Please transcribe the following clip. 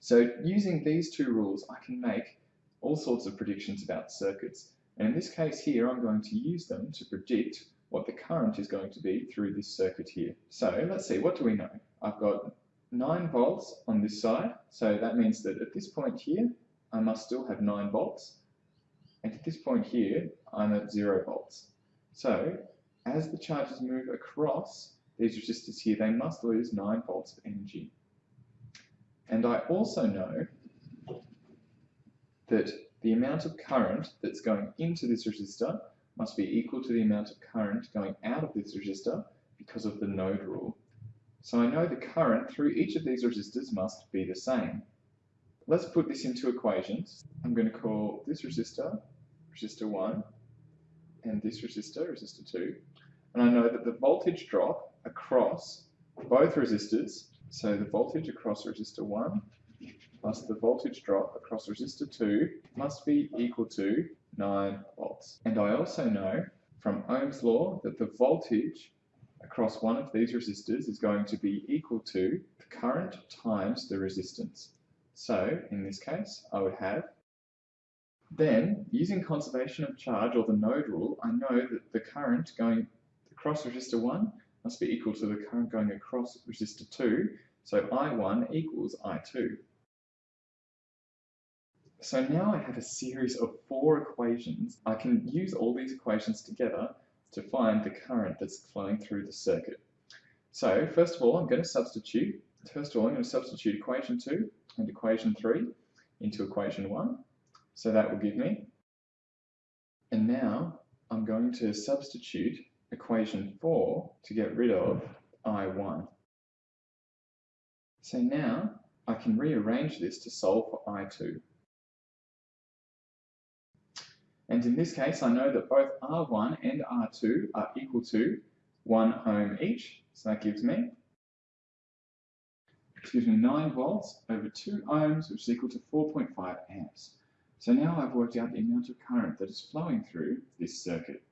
So using these two rules, I can make all sorts of predictions about circuits. And in this case here, I'm going to use them to predict what the current is going to be through this circuit here. So let's see, what do we know? I've got 9 volts on this side, so that means that at this point here, I must still have 9 volts, and at this point here, I'm at 0 volts. So, as the charges move across these resistors here, they must lose 9 volts of energy. And I also know that the amount of current that's going into this resistor must be equal to the amount of current going out of this resistor because of the node rule. So I know the current through each of these resistors must be the same. Let's put this into equations. I'm going to call this resistor resistor 1 and this resistor resistor 2. And I know that the voltage drop across both resistors, so the voltage across resistor 1 plus the voltage drop across resistor 2 must be equal to 9 volts. And I also know from Ohm's law that the voltage across one of these resistors is going to be equal to the current times the resistance. So in this case, I would have then, using conservation of charge or the node rule, I know that the current going across resistor 1 must be equal to the current going across resistor 2, so I1 equals I2. So now I have a series of four equations. I can use all these equations together to find the current that's flowing through the circuit. So first of all, I'm going to substitute. First of all, I'm going to substitute equation 2 and equation 3 into equation 1. So that will give me. And now I'm going to substitute equation 4 to get rid of I1. So now I can rearrange this to solve for I2. And in this case, I know that both R1 and R2 are equal to 1 ohm each. So that gives me, excuse me, 9 volts over 2 ohms, which is equal to 4.5 amps. So now I've worked out the amount of current that is flowing through this circuit.